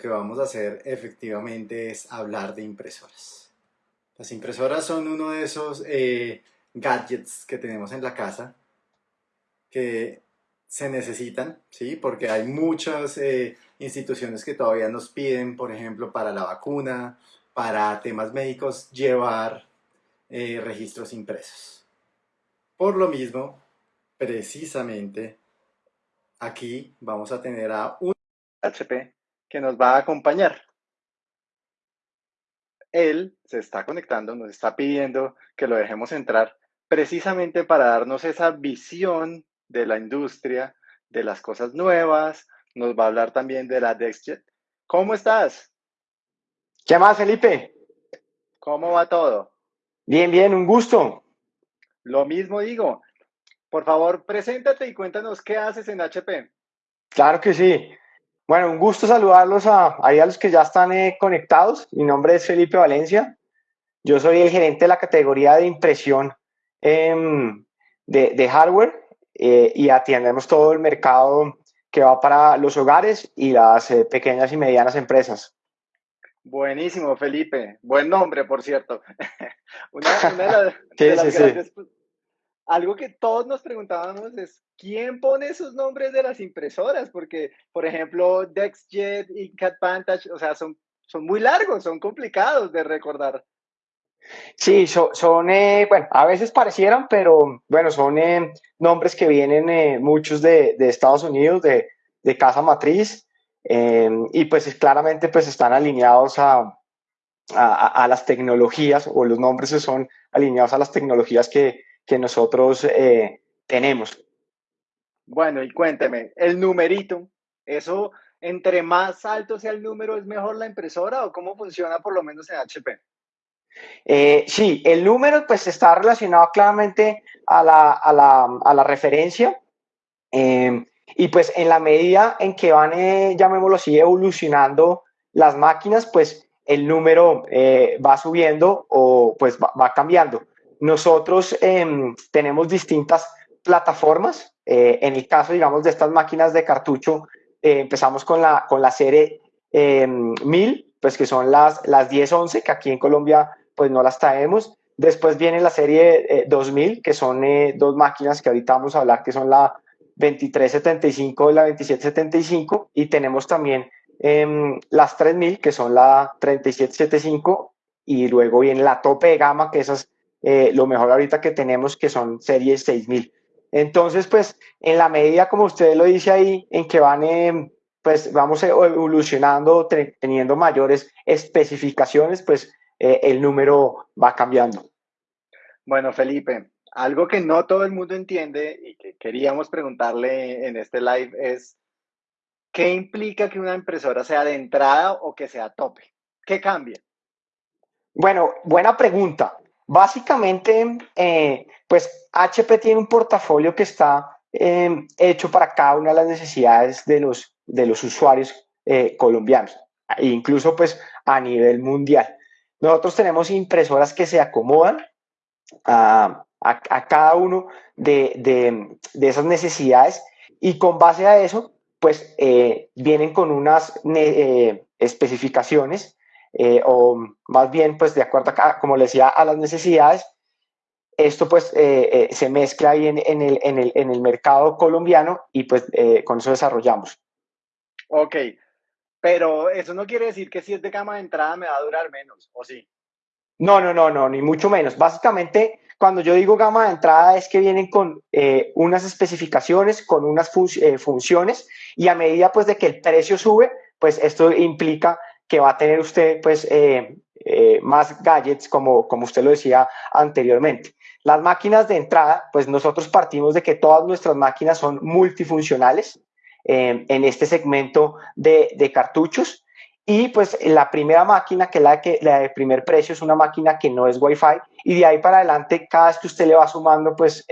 que vamos a hacer efectivamente es hablar de impresoras. Las impresoras son uno de esos eh, gadgets que tenemos en la casa que se necesitan, ¿sí? Porque hay muchas eh, instituciones que todavía nos piden, por ejemplo, para la vacuna, para temas médicos, llevar eh, registros impresos. Por lo mismo, precisamente, aquí vamos a tener a un HP que nos va a acompañar. Él se está conectando, nos está pidiendo que lo dejemos entrar precisamente para darnos esa visión de la industria, de las cosas nuevas, nos va a hablar también de la DexJet. ¿Cómo estás? ¿Qué más, Felipe? ¿Cómo va todo? Bien, bien, un gusto. Lo mismo digo. Por favor, preséntate y cuéntanos qué haces en HP. Claro que sí. Bueno, un gusto saludarlos a, a los que ya están eh, conectados. Mi nombre es Felipe Valencia. Yo soy el gerente de la categoría de impresión em, de, hardware eh, y atendemos todo el mercado que va para los hogares y las eh, pequeñas y medianas empresas. Buenísimo, Felipe. Buen nombre, por cierto. una, de, las, sí, algo que todos nos preguntábamos es, ¿quién pone esos nombres de las impresoras? Porque, por ejemplo, DexJet y CatVantage, o sea, son, son muy largos, son complicados de recordar. Sí, son, eh, bueno, a veces parecieran, pero bueno, son eh, nombres que vienen eh, muchos de, Estados Unidos, de, casa matriz, em, y pues claramente pues están alineados a, a, las tecnologías, o los nombres son alineados a las tecnologías que, que nosotros eh, tenemos. Bueno, y cuénteme, el numerito, ¿eso entre más alto sea el número es mejor la impresora o cómo funciona por lo menos en HP? Eh, sí, el número pues está relacionado claramente a la, a la, a la referencia em, y pues en la medida en que van, eh, llamémoslo así, evolucionando las máquinas, pues el número va subiendo o pues va cambiando. Nosotros em, tenemos distintas plataformas. Eh, en el caso, digamos, de estas máquinas de cartucho, eh, empezamos con la, con la serie 1000, em, pues que son las, las 1011, que aquí en Colombia pues no las traemos. Después viene la serie 2000, eh, que son dos máquinas que ahorita vamos a hablar, que son la 2375 y la 2775. Y tenemos también em, las 3000, que son la 3775. Y luego viene la tope de gama, que esas eh, lo mejor ahorita que tenemos que son series 6000. Entonces, pues en la medida, como usted lo dice ahí, en que van, eh, pues vamos evolucionando, teniendo mayores especificaciones, pues eh, el número va cambiando. Bueno, Felipe, algo que no todo el mundo entiende y que queríamos preguntarle en este live es, ¿qué implica que una impresora sea de entrada o que sea tope? ¿Qué cambia? Bueno, buena pregunta. Básicamente, eh, pues HP tiene un portafolio que está em, hecho para cada una de las necesidades de los, de los usuarios eh, colombianos, e incluso pues a nivel mundial. Nosotros tenemos impresoras que se acomodan a, cada uno de, esas necesidades y con base a eso, pues eh, vienen con unas especificaciones eh, o más bien, pues de acuerdo, a, como le decía, a las necesidades, esto pues eh, eh, se mezcla ahí en, el, en, el, en, el, mercado colombiano y pues con eso desarrollamos. Ok, pero eso no quiere decir que si es de gama de entrada me va a durar menos, ¿o sí? No, no, no, no, ni mucho menos. Básicamente, cuando yo digo gama de entrada es que vienen con unas especificaciones, con unas funciones y a medida pues de que el precio sube, pues esto implica que va a tener usted pues eh, eh, más gadgets como, como usted lo decía anteriormente. Las máquinas de entrada, pues nosotros partimos de que todas nuestras máquinas son multifuncionales eh, en este segmento de, de, cartuchos y pues la primera máquina, que es la, que, la de primer precio, es una máquina que no es Wi-Fi y de ahí para adelante cada vez que usted le va sumando pues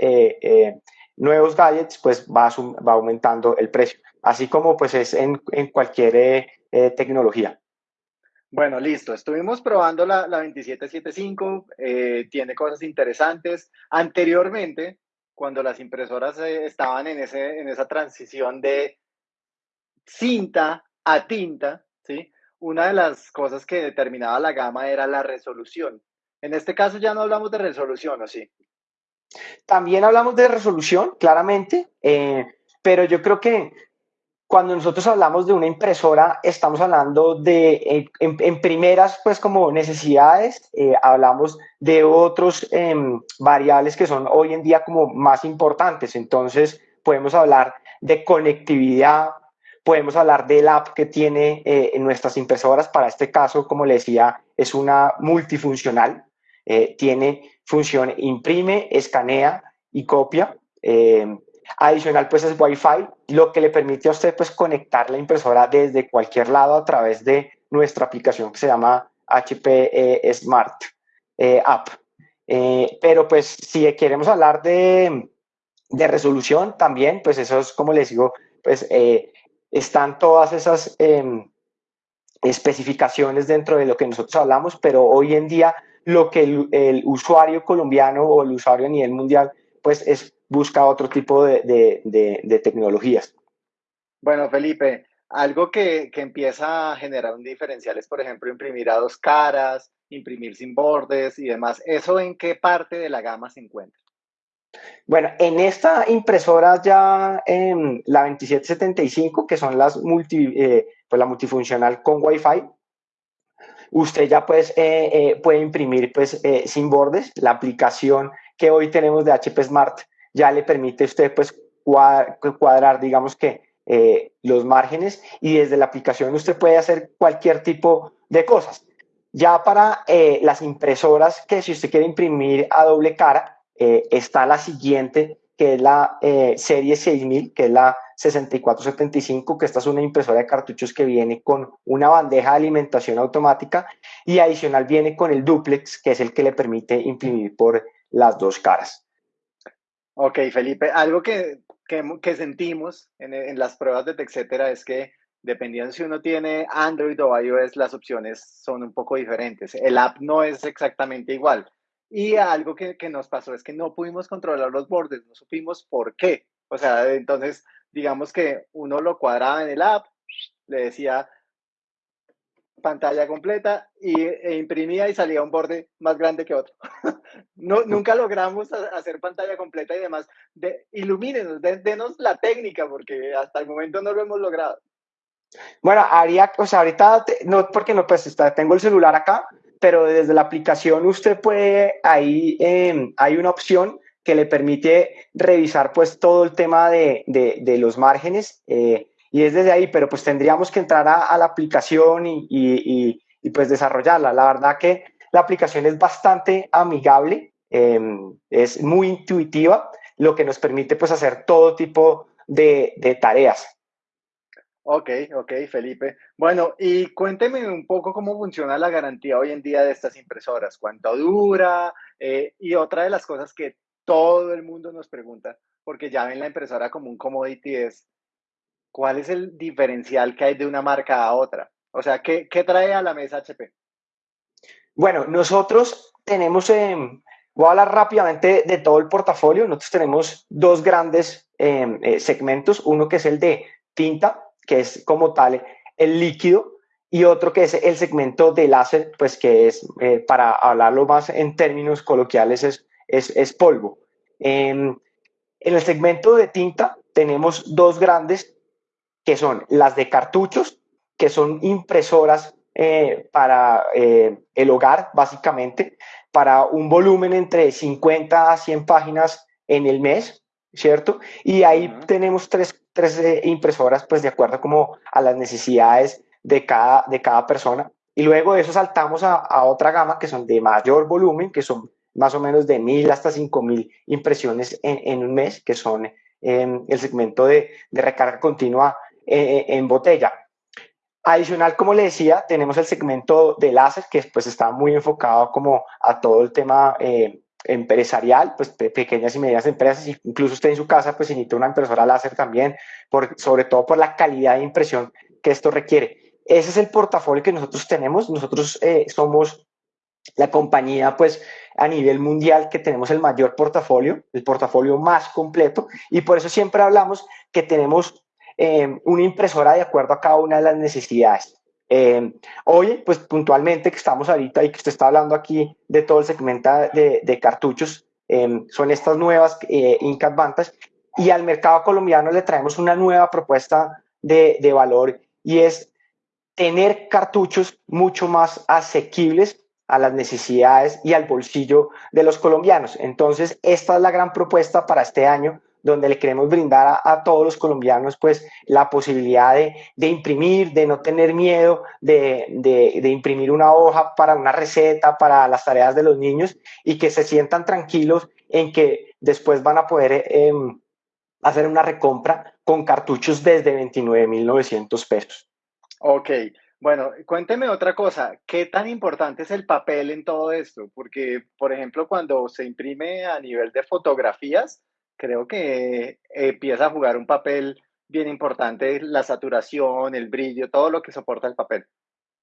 nuevos gadgets, pues va, va aumentando el precio, así como pues es en, en cualquier tecnología. Bueno, listo. Estuvimos probando la, la 2775, eh, tiene cosas interesantes. Anteriormente, cuando las impresoras eh, estaban en, ese, en esa transición de cinta a tinta, ¿sí? una de las cosas que determinaba la gama era la resolución. En este caso ya no hablamos de resolución, ¿o sí? También hablamos de resolución, claramente, eh, pero yo creo que cuando nosotros hablamos de una impresora, estamos hablando de, en, primeras, pues como necesidades, eh, hablamos de otros em, variables que son hoy en día como más importantes. Entonces, podemos hablar de conectividad, podemos hablar del app que tiene eh, en nuestras impresoras. Para este caso, como le decía, es una multifuncional. Eh, tiene función imprime, escanea y copia. Adicional, pues es Wi-Fi, lo que le permite a usted pues conectar la impresora desde cualquier lado a través de nuestra aplicación que se llama HP eh, Smart eh, App. Eh, pero pues si queremos hablar de, de, resolución también, pues eso es como les digo, pues están todas esas em, especificaciones dentro de lo que nosotros hablamos, pero hoy en día lo que el usuario colombiano o el usuario a nivel mundial pues es busca otro tipo de, tecnologías. Bueno, Felipe, algo que, empieza a generar un diferencial es, por ejemplo, imprimir a dos caras, imprimir sin bordes y demás. ¿Eso en qué parte de la gama se encuentra? Bueno, en esta impresora ya en la 2775, que son las multi, eh, pues la multifuncional con Wi-Fi, usted ya pues, eh, eh, puede imprimir pues, sin bordes. La aplicación que hoy tenemos de HP Smart ya le permite a usted pues cuadrar, digamos que eh, los márgenes y desde la aplicación usted puede hacer cualquier tipo de cosas. Ya para eh, las impresoras que si usted quiere imprimir a doble cara, eh, está la siguiente, que es la serie 6000, que es la 6475, que esta es una impresora de cartuchos que viene con una bandeja de alimentación automática y adicional viene con el duplex, que es el que le permite imprimir por las dos caras. Ok, Felipe, algo que, que, sentimos en, en, las pruebas de etcétera es que dependiendo si uno tiene Android o iOS, las opciones son un poco diferentes. El app no es exactamente igual. Y algo que, que nos pasó es que no pudimos controlar los bordes, no supimos por qué. O sea, entonces, digamos que uno lo cuadraba en el app, le decía pantalla completa y, e imprimía y salía un borde más grande que otro. no, nunca logramos hacer pantalla completa y demás. De, ilumínenos, denos la técnica, porque hasta el momento no lo hemos logrado. Bueno, haría, o sea, ahorita, no, porque no, pues tengo el celular acá, pero desde la aplicación usted puede, ahí em, hay una opción que le permite revisar pues todo el tema de, de, de los márgenes. Eh, y es desde ahí, pero pues tendríamos que entrar a, la aplicación y, y, pues desarrollarla. La verdad que la aplicación es bastante amigable, em, es muy intuitiva, lo que nos permite pues hacer todo tipo de, de tareas. Ok, ok, Felipe. Bueno, y cuénteme un poco cómo funciona la garantía hoy en día de estas impresoras, cuánto dura eh, y otra de las cosas que todo el mundo nos pregunta, porque ya ven la impresora como un commodity, es ¿cuál es el diferencial que hay de una marca a otra? O sea, ¿qué, qué trae a la mesa HP? Bueno, nosotros tenemos, voy a hablar rápidamente de todo el portafolio. Nosotros tenemos dos grandes em, eh, segmentos, uno que es el de tinta, que es como tal el líquido, y otro que es el segmento de láser, pues que es, eh, para hablarlo más en términos coloquiales, es, es, es polvo. Em, en el segmento de tinta tenemos dos grandes que son las de cartuchos, que son impresoras eh, para eh, el hogar, básicamente, para un volumen entre 50 a 100 páginas en el mes, ¿cierto? Y ahí tenemos tres, tres eh, impresoras, pues de acuerdo como a las necesidades de cada, de cada persona. Y luego de eso saltamos a, a otra gama que son de mayor volumen, que son más o menos de mil hasta cinco mil impresiones en, en, un mes, que son el segmento de, de recarga continua eh, en botella. Adicional, como le decía, tenemos el segmento de láser, que pues está muy enfocado como a todo el tema eh, empresarial, pues pequeñas y medianas empresas, incluso usted en su casa pues necesita una impresora láser también, por, sobre todo por la calidad de impresión que esto requiere. Ese es el portafolio que nosotros tenemos, nosotros eh, somos la compañía pues a nivel mundial que tenemos el mayor portafolio, el portafolio más completo, y por eso siempre hablamos que tenemos eh, una impresora de acuerdo a cada una de las necesidades. Eh, hoy, pues puntualmente que estamos ahorita y que usted está hablando aquí de todo el segmento de, cartuchos, eh, son estas nuevas eh, Inca y al mercado colombiano le traemos una nueva propuesta de valor y es tener cartuchos mucho más asequibles a las necesidades y al bolsillo de los colombianos. Entonces, esta es la gran propuesta para este año donde le queremos brindar a, todos los colombianos pues la posibilidad de, de imprimir, de no tener miedo, de, de, de, imprimir una hoja para una receta, para las tareas de los niños y que se sientan tranquilos en que después van a poder eh, hacer una recompra con cartuchos desde 29.900 pesos. Ok, bueno, cuénteme otra cosa, ¿qué tan importante es el papel en todo esto? Porque, por ejemplo, cuando se imprime a nivel de fotografías, creo que empieza a jugar un papel bien importante, la saturación, el brillo, todo lo que soporta el papel.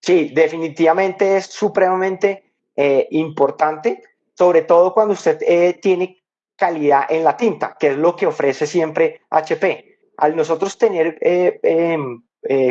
Sí, definitivamente es supremamente eh, importante, sobre todo cuando usted eh, tiene calidad en la tinta, que es lo que ofrece siempre HP. Al nosotros tener eh, em,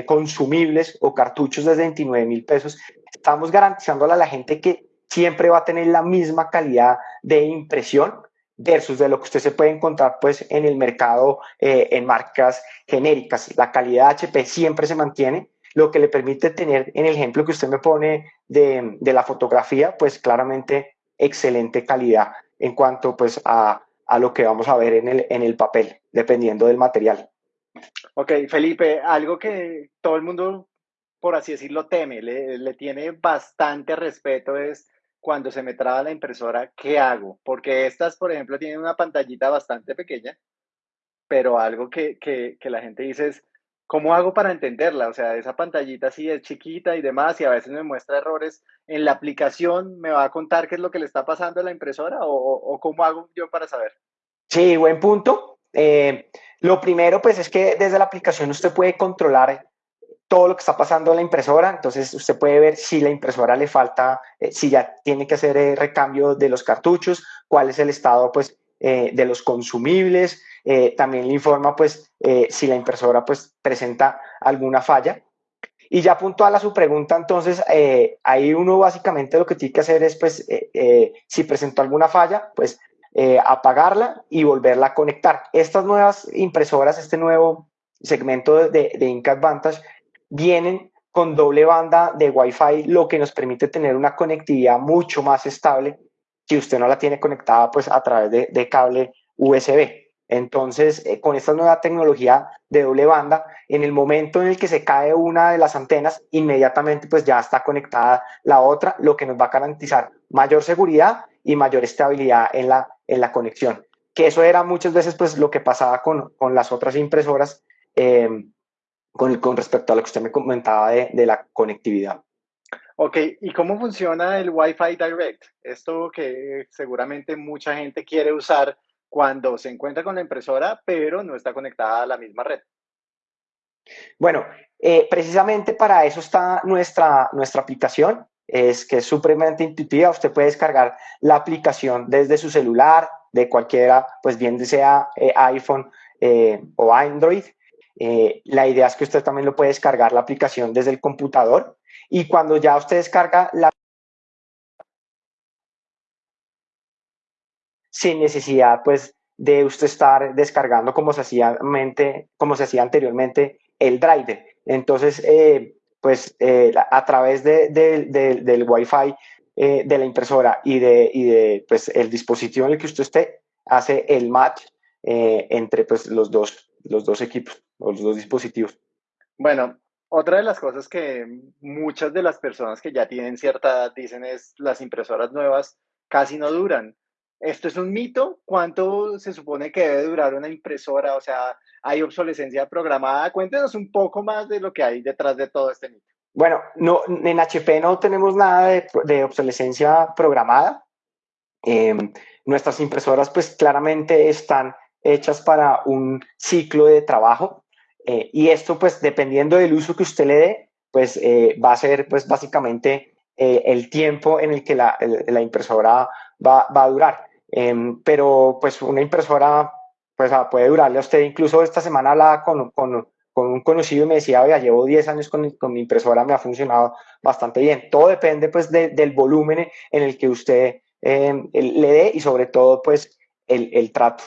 consumibles o cartuchos de 29 mil pesos, estamos garantizándole a la gente que siempre va a tener la misma calidad de impresión versus de lo que usted se puede encontrar pues en el mercado eh, en marcas genéricas. La calidad HP siempre se mantiene, lo que le permite tener, en el ejemplo que usted me pone de, de la fotografía, pues claramente excelente calidad en cuanto pues a, a, lo que vamos a ver en el, en el papel, dependiendo del material. Ok, Felipe, algo que todo el mundo, por así decirlo, teme, le, le tiene bastante respeto es cuando se me traba la impresora, ¿qué hago? Porque estas, por ejemplo, tienen una pantallita bastante pequeña, pero algo que, que, que, la gente dice es, ¿cómo hago para entenderla? O sea, esa pantallita sí es chiquita y demás, y a veces me muestra errores en la aplicación, ¿me va a contar qué es lo que le está pasando a la impresora o, cómo hago yo para saber? Sí, buen punto. Eh, lo primero, pues, es que desde la aplicación usted puede controlar todo lo que está pasando en la impresora, entonces usted puede ver si la impresora le falta, eh, si ya tiene que hacer eh, recambio de los cartuchos, cuál es el estado pues eh, de los consumibles, también le informa pues si la impresora pues presenta alguna falla. Y ya puntual a su pregunta, entonces ahí uno básicamente lo que tiene que hacer es pues si presentó alguna falla, pues apagarla y volverla a conectar. Estas nuevas impresoras, este nuevo segmento de, de Inca Advantage, vienen con doble banda de Wi-Fi, lo que nos permite tener una conectividad mucho más estable si usted no la tiene conectada pues a través de, cable USB. Entonces, eh, con esta nueva tecnología de doble banda, en el momento en el que se cae una de las antenas, inmediatamente pues ya está conectada la otra, lo que nos va a garantizar mayor seguridad y mayor estabilidad en la, en la conexión. Que eso era muchas veces pues lo que pasaba con, con las otras impresoras, eh, con, con respecto a lo que usted me comentaba de, de la conectividad. Ok, ¿y cómo funciona el Wi-Fi Direct? Esto que seguramente mucha gente quiere usar cuando se encuentra con la impresora, pero no está conectada a la misma red. Bueno, eh, precisamente para eso está nuestra, nuestra aplicación, es que es supremamente intuitiva. Usted puede descargar la aplicación desde su celular, de cualquiera, pues bien sea eh, iPhone eh, o Android. Eh, la idea es que usted también lo puede descargar la aplicación desde el computador y cuando ya usted descarga la sin necesidad pues de usted estar descargando como se hacía, anteriormente el driver. Entonces, eh, pues eh, a través de, del Wi-Fi de la impresora y de, y de pues, el dispositivo en el que usted esté, hace el match entre pues, los, dos, los dos equipos o los dos dispositivos. Bueno, otra de las cosas que muchas de las personas que ya tienen cierta edad dicen es las impresoras nuevas casi no duran. ¿Esto es un mito? ¿Cuánto se supone que debe durar una impresora? O sea, ¿hay obsolescencia programada? Cuéntenos un poco más de lo que hay detrás de todo este mito. Bueno, no, en HP no tenemos nada de, de obsolescencia programada. Eh, nuestras impresoras pues claramente están hechas para un ciclo de trabajo eh, y esto, pues, dependiendo del uso que usted le dé, pues eh, va a ser, pues, básicamente eh, el tiempo en el que la, impresora va, a durar. Em, pero, pues, una impresora, pues, ah, puede durarle a usted. Incluso esta semana hablaba con, con, un conocido y me decía, oiga, llevo 10 años con, mi impresora, me ha funcionado bastante bien. Todo depende pues de, del volumen en el que usted eh, le dé y sobre todo pues el trato.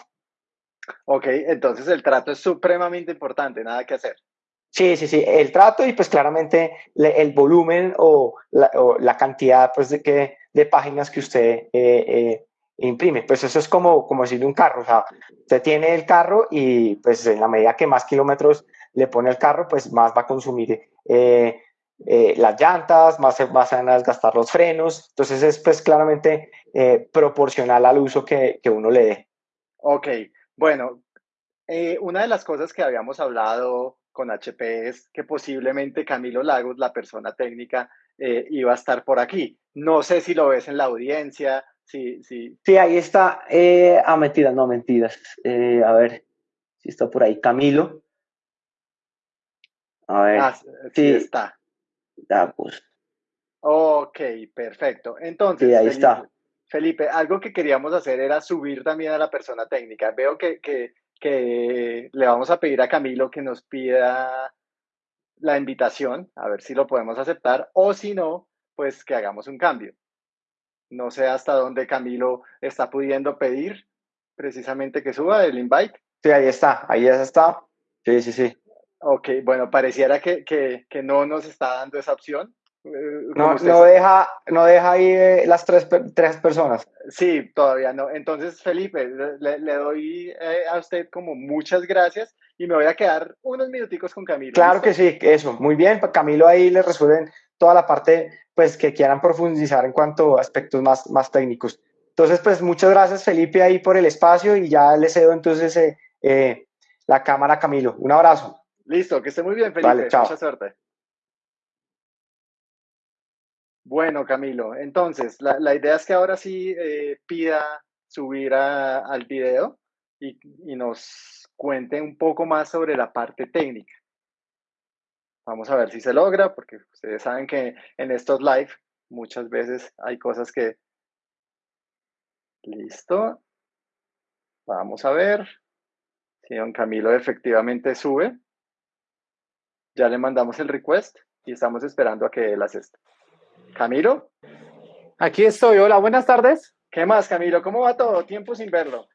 Ok, entonces el trato es supremamente importante, nada que hacer. Sí, sí, sí, el trato y pues claramente le, el volumen o la, o la, cantidad pues de, que, de páginas que usted eh, eh, imprime. Pues eso es como, como decirle un carro, o sea, usted tiene el carro y pues en la medida que más kilómetros le pone el carro, pues más va a consumir eh, las llantas, más se van a desgastar los frenos, entonces es pues claramente proporcional al uso que, que, uno le dé. Ok, bueno, una de las cosas que habíamos hablado con HP es que posiblemente Camilo Lagos, la persona técnica, iba a estar por aquí. No sé si lo ves en la audiencia, Sí, sí. Sí, ahí está. Eh, ah, mentiras, no, mentiras. Eh, a ver si está por ahí. Camilo. A ver. Ah, sí, está. Ya, pues. Ok, perfecto. Entonces, sí, ahí está. Felipe, algo que queríamos hacer era subir también a la persona técnica. Veo que, que, que le vamos a pedir a Camilo que nos pida la invitación, a ver si lo podemos aceptar, o si no, pues que hagamos un cambio. No sé hasta dónde Camilo está pudiendo pedir precisamente que suba el invite. Sí, ahí está, ahí ya está. Sí, sí, sí. Ok, bueno, pareciera que, que, que no nos está dando esa opción. Eh, no, no, deja, no deja ahí eh, las tres, tres personas. Sí, todavía no. Entonces, Felipe, le, le doy eh, a usted como muchas gracias y me voy a quedar unos minuticos con Camilo. Claro ¿listo? que sí, eso. Muy bien, Camilo ahí le resuelven toda la parte pues que quieran profundizar en cuanto a aspectos más, más técnicos. Entonces, pues muchas gracias Felipe ahí por el espacio y ya le cedo entonces eh, la cámara a Camilo. Un abrazo. Listo, que esté muy bien Felipe. Vale, chao. Mucha suerte. Bueno, Camilo, entonces la, idea es que ahora sí eh, pida subir al video y, nos cuente un poco más sobre la parte técnica. Vamos a ver si se logra, porque ustedes saben que en estos live muchas veces hay cosas que... Listo. Vamos a ver si don Camilo efectivamente sube. Ya le mandamos el request y estamos esperando a que él asista. Camilo. Aquí estoy. Hola, buenas tardes. ¿Qué más, Camilo? ¿Cómo va todo? Tiempo sin verlo.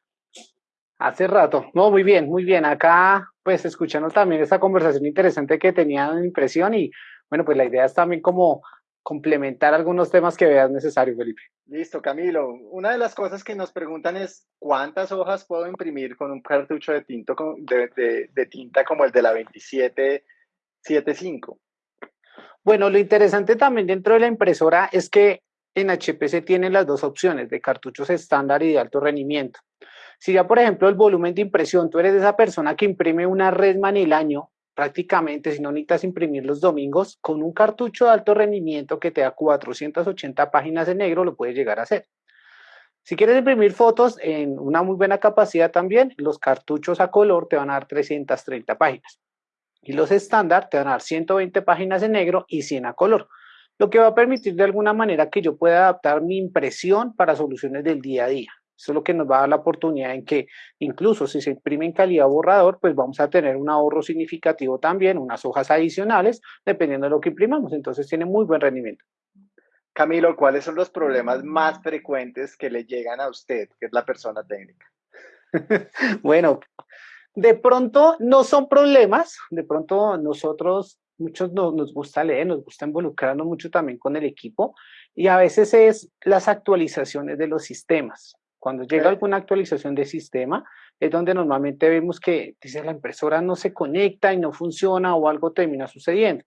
Hace rato. No, muy bien, muy bien. Acá, pues, escuchando también esta conversación interesante que tenía en impresión y, bueno, pues la idea es también como complementar algunos temas que veas necesario, Felipe. Listo, Camilo. Una de las cosas que nos preguntan es cuántas hojas puedo imprimir con un cartucho de, tinto, de, de, de tinta como el de la 2775. Bueno, lo interesante también dentro de la impresora es que en HP se tienen las dos opciones de cartuchos estándar y de alto rendimiento. Si ya, por ejemplo, el volumen de impresión, tú eres esa persona que imprime una Redman el año, prácticamente, si no necesitas imprimir los domingos, con un cartucho de alto rendimiento que te da 480 páginas en negro, lo puedes llegar a hacer. Si quieres imprimir fotos en una muy buena capacidad también, los cartuchos a color te van a dar 330 páginas. Y los estándar te van a dar 120 páginas en negro y 100 a color, lo que va a permitir de alguna manera que yo pueda adaptar mi impresión para soluciones del día a día. Eso es lo que nos va a dar la oportunidad en que incluso si se imprime en calidad borrador, pues vamos a tener un ahorro significativo también, unas hojas adicionales, dependiendo de lo que imprimamos. Entonces tiene muy buen rendimiento. Camilo, ¿cuáles son los problemas más frecuentes que le llegan a usted, que es la persona técnica? bueno, de pronto no son problemas, de pronto nosotros, muchos nos, nos gusta leer, nos gusta involucrarnos mucho también con el equipo y a veces es las actualizaciones de los sistemas. Cuando llega alguna actualización de sistema, es donde normalmente vemos que dice la impresora no se conecta y no funciona o algo termina sucediendo.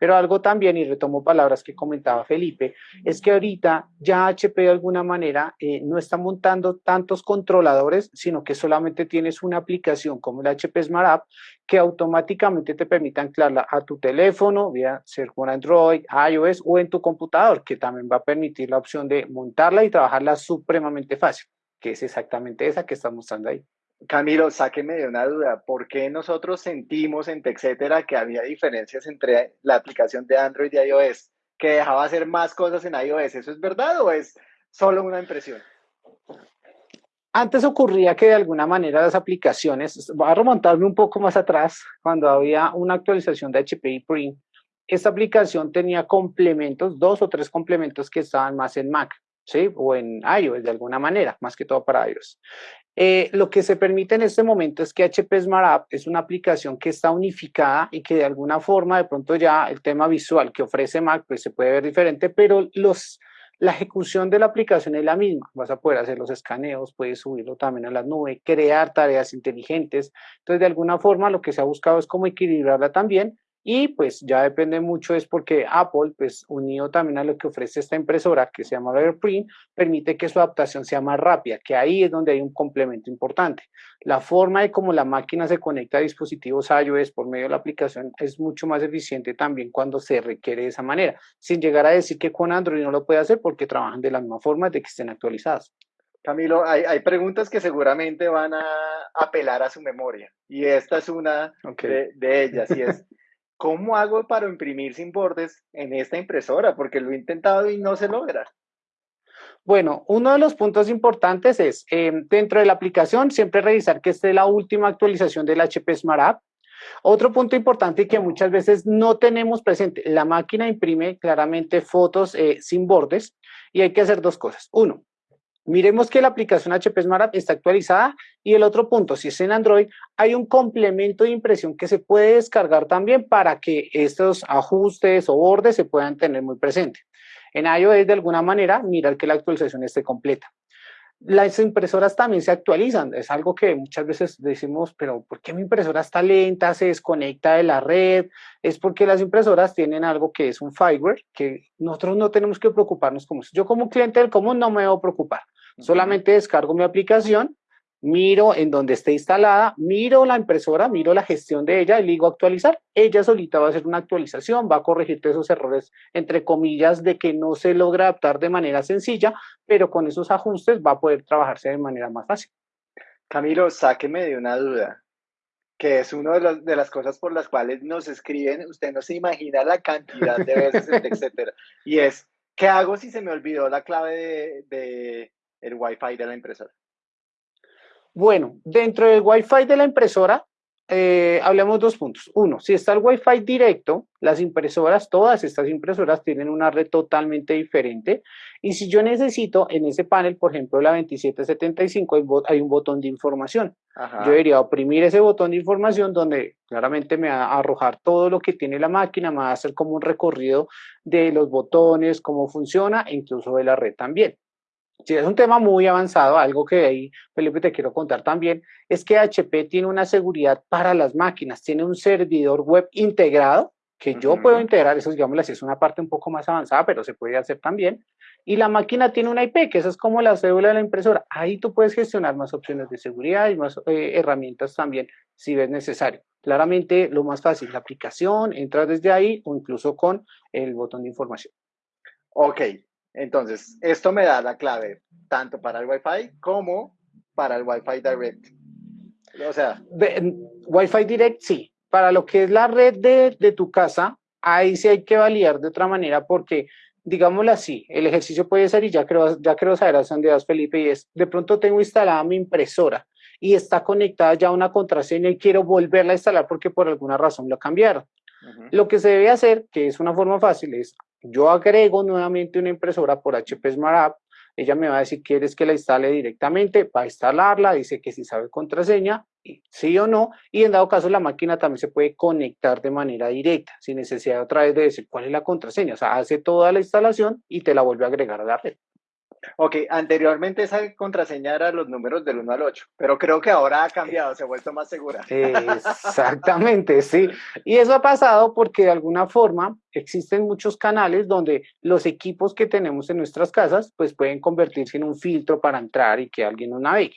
Pero algo también, y retomo palabras que comentaba Felipe, es que ahorita ya HP de alguna manera eh, no está montando tantos controladores, sino que solamente tienes una aplicación como el HP Smart App que automáticamente te permite anclarla a tu teléfono, vía ser con Android, iOS o en tu computador, que también va a permitir la opción de montarla y trabajarla supremamente fácil, que es exactamente esa que está mostrando ahí. Camilo, sáqueme de una duda. ¿Por qué nosotros sentimos en TechCetera que había diferencias entre la aplicación de Android y iOS, que dejaba hacer más cosas en iOS? ¿Eso es verdad o es solo una impresión? Antes ocurría que de alguna manera las aplicaciones, voy a remontarme un poco más atrás, cuando había una actualización de HPI Print, esta aplicación tenía complementos, dos o tres complementos que estaban más en Mac, ¿sí? O en iOS de alguna manera, más que todo para iOS. Eh, lo que se permite en este momento es que HP Smart App es una aplicación que está unificada y que de alguna forma de pronto ya el tema visual que ofrece Mac pues se puede ver diferente, pero la ejecución de la aplicación es la misma. Vas a poder hacer los escaneos, puedes subirlo también a la nube, crear tareas inteligentes. Entonces, de alguna forma, lo que se ha buscado es cómo equilibrarla también y pues ya depende mucho es porque Apple, pues unido también a lo que ofrece esta impresora que se llama AirPrint, permite que su adaptación sea más rápida, que ahí es donde hay un complemento importante. La forma de cómo la máquina se conecta a dispositivos iOS por medio de la aplicación es mucho más eficiente también cuando se requiere de esa manera, sin llegar a decir que con Android no lo puede hacer porque trabajan de la misma forma de que estén actualizadas. Camilo, hay, hay, preguntas que seguramente van a apelar a su memoria y esta es una de, de, ellas y es, ¿cómo hago para imprimir sin bordes en esta impresora? Porque lo he intentado y no se logra. Bueno, uno de los puntos importantes es, eh, dentro de la aplicación, siempre revisar que esté la última actualización del HP Smart App. Otro punto importante que muchas veces no tenemos presente, la máquina imprime claramente fotos eh, sin bordes y hay que hacer dos cosas. Uno, Miremos que la aplicación HP Smart está actualizada y el otro punto, si es en Android, hay un complemento de impresión que se puede descargar también para que estos ajustes o bordes se puedan tener muy presente. En iOS, de alguna manera, mirar que la actualización esté completa. Las impresoras también se actualizan, es algo que muchas veces decimos, pero ¿por qué mi impresora está lenta, se desconecta de la red? Es porque las impresoras tienen algo que es un fireware, que nosotros no tenemos que preocuparnos como eso. Yo como cliente del común no me debo preocupar. Solamente descargo mi aplicación, miro en donde esté instalada, miro la impresora, miro la gestión de ella y le digo actualizar. Ella solita va a hacer una actualización, va a corregir todos esos errores, entre comillas, de que no se logra adaptar de manera sencilla, pero con esos ajustes va a poder trabajarse de manera más fácil. Camilo, sáqueme de una duda, que es una de, de, las cosas por las cuales nos escriben, usted no se imagina la cantidad de veces, etcétera, y es, ¿qué hago si se me olvidó la clave de, de el Wi-Fi de la impresora? Bueno, dentro del Wi-Fi de la impresora, eh, hablemos dos puntos. Uno, si está el Wi-Fi directo, las impresoras, todas estas impresoras tienen una red totalmente diferente. Y si yo necesito en ese panel, por ejemplo, la 2775, hay un botón de información. Yo debería oprimir ese botón de información donde claramente me va a arrojar todo lo que tiene la máquina, me va a hacer como un recorrido de los botones, cómo funciona, e incluso de la red también. Sí, es un tema muy avanzado, algo que ahí, Felipe, te quiero contar también, es que HP tiene una seguridad para las máquinas, tiene un servidor web integrado, que yo puedo integrar, eso digamos así, es una parte un poco más avanzada, pero se puede hacer también, y la máquina tiene una IP, que esa es como la cédula de la impresora, ahí tú puedes gestionar más opciones de seguridad y más eh, herramientas también, si ves necesario. Claramente, lo más fácil, la aplicación, entras desde ahí o incluso con el botón de información. Ok, entonces, esto me da la clave tanto para el Wi-Fi como para el Wi-Fi Direct. O sea. Wi-Fi Direct, sí. Para lo que es la red de, de tu casa, ahí sí hay que validar de otra manera porque, digámoslo así, el ejercicio puede ser, y ya creo, ya creo saber a dónde vas, Felipe, y es, de pronto tengo instalada mi impresora y está conectada ya a una contraseña y quiero volverla a instalar porque por alguna razón lo cambiaron. Lo que se debe hacer, que es una forma fácil, es yo agrego nuevamente una impresora por HP Smart App, ella me va a decir, ¿quieres que la instale directamente? Va a instalarla, dice que si sabe contraseña, sí o no, y en dado caso la máquina también se puede conectar de manera directa, sin necesidad otra vez de decir cuál es la contraseña, o sea, hace toda la instalación y te la vuelve a agregar a la red. Ok, anteriormente esa contraseña era los números del 1 al 8, pero creo que ahora ha cambiado, se ha vuelto más segura. Exactamente, sí. Y eso ha pasado porque de alguna forma existen muchos canales donde los equipos que tenemos en nuestras casas pues pueden convertirse en un filtro para entrar y que alguien no navegue.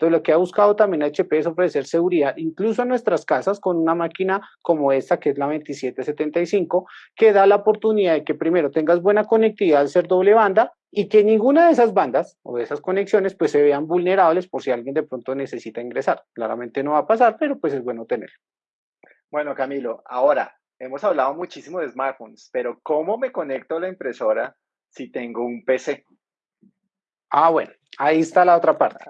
Entonces, lo que ha buscado también HP es ofrecer seguridad, incluso en nuestras casas, con una máquina como esta, que es la 2775, que da la oportunidad de que primero tengas buena conectividad al ser doble banda y que ninguna de esas bandas o de esas conexiones pues se vean vulnerables por si alguien de pronto necesita ingresar. Claramente no va a pasar, pero pues es bueno tener. Bueno, Camilo, ahora hemos hablado muchísimo de smartphones, pero ¿cómo me conecto a la impresora si tengo un PC? Ah, bueno, ahí está la otra parte.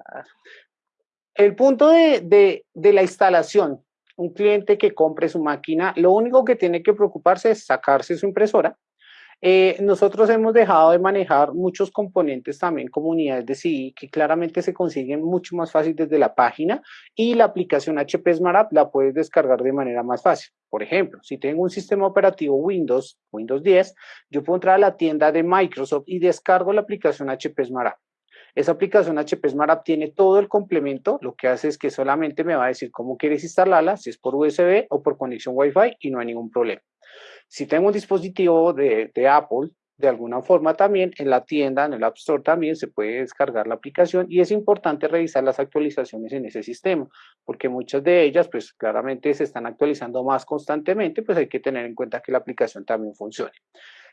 El punto de, la instalación, un cliente que compre su máquina, lo único que tiene que preocuparse es sacarse su impresora, eh, nosotros hemos dejado de manejar muchos componentes también como unidades de CI que claramente se consiguen mucho más fácil desde la página y la aplicación HP Smart App la puedes descargar de manera más fácil. Por ejemplo, si tengo un sistema operativo Windows, Windows 10, yo puedo entrar a la tienda de Microsoft y descargo la aplicación HP Smart App. Esa aplicación HP Smart App tiene todo el complemento, lo que hace es que solamente me va a decir cómo quieres instalarla, si es por USB o por conexión Wi-Fi y no hay ningún problema. Si tengo un dispositivo de, Apple, de alguna forma también en la tienda, en el App Store también se puede descargar la aplicación y es importante revisar las actualizaciones en ese sistema, porque muchas de ellas pues claramente se están actualizando más constantemente, pues hay que tener en cuenta que la aplicación también funcione.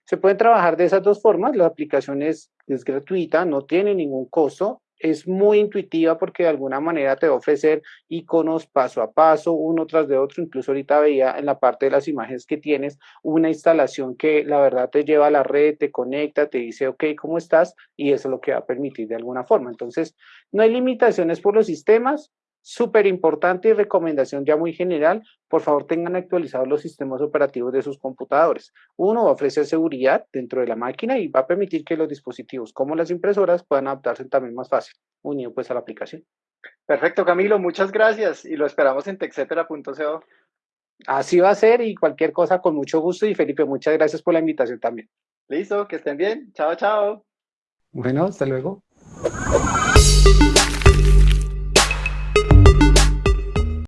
Se pueden trabajar de esas dos formas, la aplicación es, es gratuita, no tiene ningún costo, es muy intuitiva porque de alguna manera te va a ofrecer iconos paso a paso, uno tras de otro. Incluso ahorita veía en la parte de las imágenes que tienes una instalación que la verdad te lleva a la red, te conecta, te dice, ok, ¿cómo estás? Y eso es lo que va a permitir de alguna forma. Entonces, no hay limitaciones por los sistemas, súper importante y recomendación ya muy general, por favor tengan actualizados los sistemas operativos de sus computadores. Uno va a ofrecer seguridad dentro de la máquina y va a permitir que los dispositivos como las impresoras puedan adaptarse también más fácil, unido pues a la aplicación. Perfecto, Camilo, muchas gracias y lo esperamos en texetera.co. Así va a ser y cualquier cosa con mucho gusto y Felipe, muchas gracias por la invitación también. Listo, que estén bien. Chao, chao. Bueno, hasta luego.